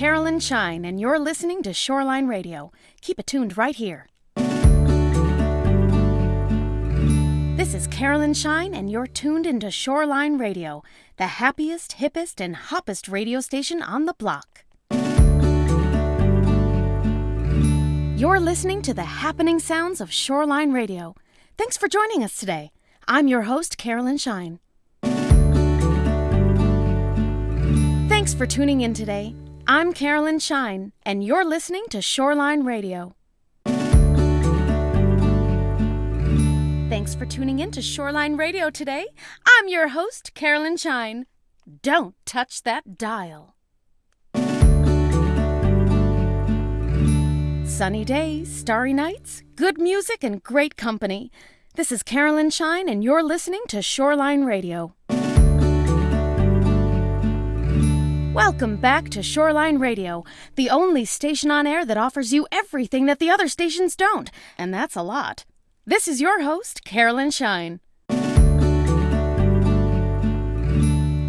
Carolyn Shine, and you're listening to Shoreline Radio. Keep it tuned right here. This is Carolyn Shine, and you're tuned into Shoreline Radio, the happiest, hippest, and hoppest radio station on the block. You're listening to the happening sounds of Shoreline Radio. Thanks for joining us today. I'm your host, Carolyn Shine. Thanks for tuning in today. I'm Carolyn Shine, and you're listening to Shoreline Radio. Thanks for tuning in to Shoreline Radio today. I'm your host, Carolyn Shine. Don't touch that dial. Sunny days, starry nights, good music, and great company. This is Carolyn Shine, and you're listening to Shoreline Radio. Welcome back to Shoreline Radio, the only station on air that offers you everything that the other stations don't, and that's a lot. This is your host, Carolyn Shine.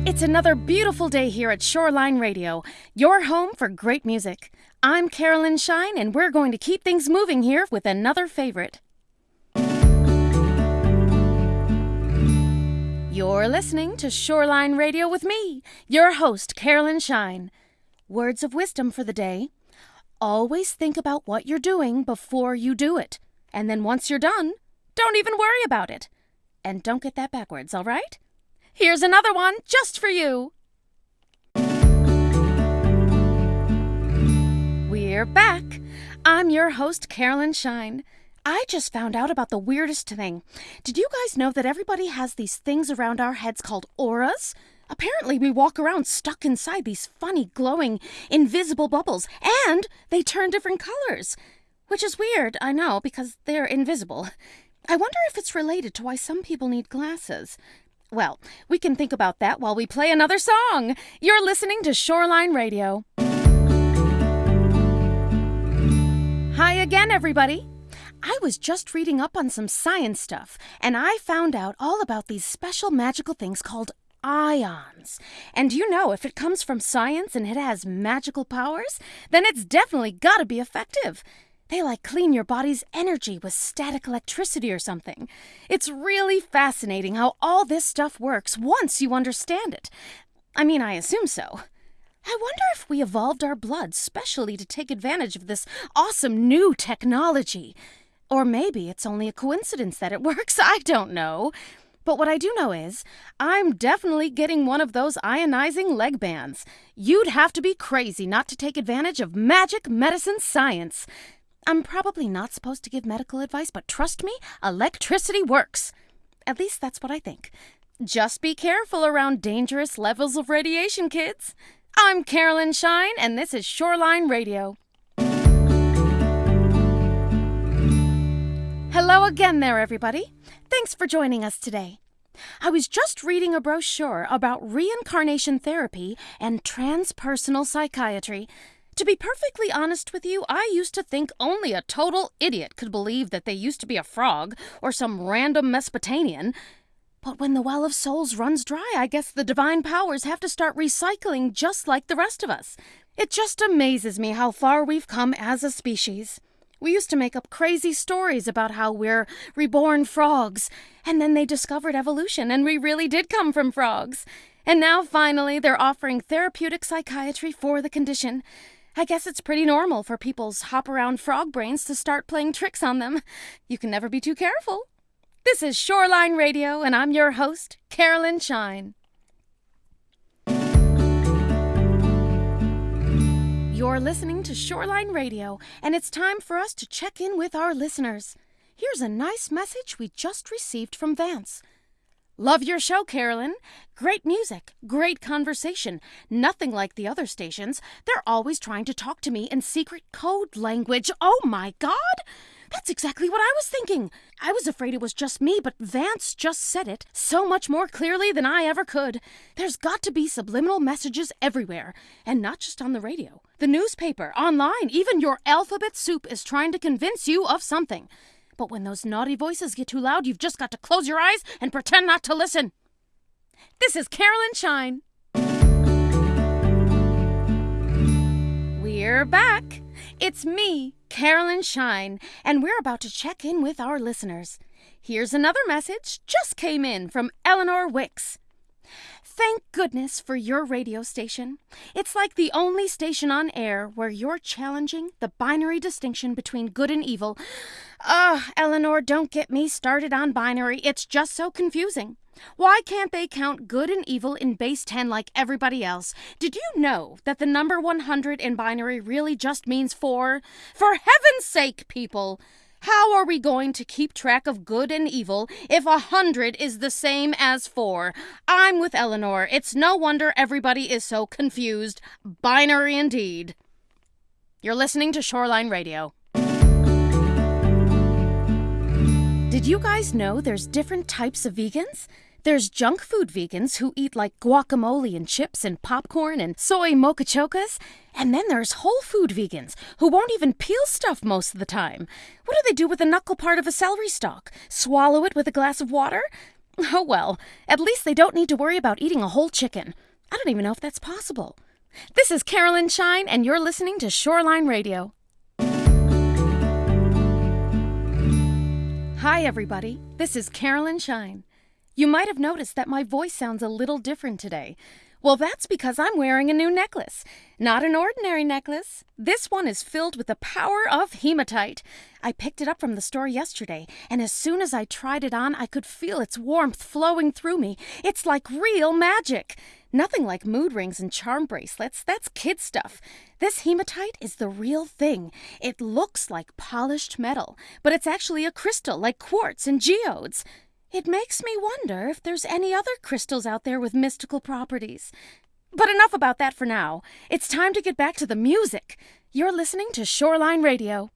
It's another beautiful day here at Shoreline Radio, your home for great music. I'm Carolyn Shine, and we're going to keep things moving here with another favorite. You're listening to Shoreline Radio with me, your host, Carolyn Shine. Words of wisdom for the day. Always think about what you're doing before you do it. And then once you're done, don't even worry about it. And don't get that backwards, all right? Here's another one just for you. We're back. I'm your host, Carolyn Shine. I just found out about the weirdest thing. Did you guys know that everybody has these things around our heads called auras? Apparently, we walk around stuck inside these funny, glowing, invisible bubbles, and they turn different colors. Which is weird, I know, because they're invisible. I wonder if it's related to why some people need glasses. Well, we can think about that while we play another song. You're listening to Shoreline Radio. Hi again, everybody. I was just reading up on some science stuff, and I found out all about these special magical things called ions. And you know, if it comes from science and it has magical powers, then it's definitely gotta be effective. They like clean your body's energy with static electricity or something. It's really fascinating how all this stuff works once you understand it. I mean, I assume so. I wonder if we evolved our blood specially to take advantage of this awesome new technology. Or maybe it's only a coincidence that it works. I don't know. But what I do know is, I'm definitely getting one of those ionizing leg bands. You'd have to be crazy not to take advantage of magic medicine science. I'm probably not supposed to give medical advice, but trust me, electricity works. At least that's what I think. Just be careful around dangerous levels of radiation, kids. I'm Carolyn Shine, and this is Shoreline Radio. Hello again, there, everybody. Thanks for joining us today. I was just reading a brochure about reincarnation therapy and transpersonal psychiatry. To be perfectly honest with you, I used to think only a total idiot could believe that they used to be a frog or some random Mesopotamian. But when the well of souls runs dry, I guess the divine powers have to start recycling just like the rest of us. It just amazes me how far we've come as a species. We used to make up crazy stories about how we're reborn frogs, and then they discovered evolution, and we really did come from frogs. And now, finally, they're offering therapeutic psychiatry for the condition. I guess it's pretty normal for people's hop around frog brains to start playing tricks on them. You can never be too careful. This is Shoreline Radio, and I'm your host, Carolyn Shine. You're listening to Shoreline Radio, and it's time for us to check in with our listeners. Here's a nice message we just received from Vance. Love your show, Carolyn. Great music, great conversation. Nothing like the other stations. They're always trying to talk to me in secret code language. Oh my god! That's exactly what I was thinking. I was afraid it was just me, but Vance just said it so much more clearly than I ever could. There's got to be subliminal messages everywhere, and not just on the radio. The newspaper, online, even your alphabet soup is trying to convince you of something. But when those naughty voices get too loud, you've just got to close your eyes and pretend not to listen. This is Carolyn Shine. We're back. It's me, Carolyn Shine, and we're about to check in with our listeners. Here's another message just came in from Eleanor Wicks. Thank goodness for your radio station. It's like the only station on air where you're challenging the binary distinction between good and evil. Ugh, Eleanor, don't get me started on binary. It's just so confusing. Why can't they count good and evil in base 10 like everybody else? Did you know that the number 100 in binary really just means 4? For heaven's sake, people! How are we going to keep track of good and evil if a hundred is the same as four? I'm with Eleanor. It's no wonder everybody is so confused. Binary indeed. You're listening to Shoreline Radio. Did you guys know there's different types of vegans? There's junk food vegans who eat like guacamole and chips and popcorn and soy mocha mochachokas. And then there's whole food vegans who won't even peel stuff most of the time. What do they do with the knuckle part of a celery stalk? Swallow it with a glass of water? Oh well, at least they don't need to worry about eating a whole chicken. I don't even know if that's possible. This is Carolyn Shine, and you're listening to Shoreline Radio. Hi, everybody. This is Carolyn Shine. You might have noticed that my voice sounds a little different today. Well, that's because I'm wearing a new necklace. Not an ordinary necklace. This one is filled with the power of hematite. I picked it up from the store yesterday, and as soon as I tried it on, I could feel its warmth flowing through me. It's like real magic. Nothing like mood rings and charm bracelets. That's kid stuff. This hematite is the real thing. It looks like polished metal, but it's actually a crystal like quartz and geodes. It makes me wonder if there's any other crystals out there with mystical properties. But enough about that for now. It's time to get back to the music. You're listening to Shoreline Radio.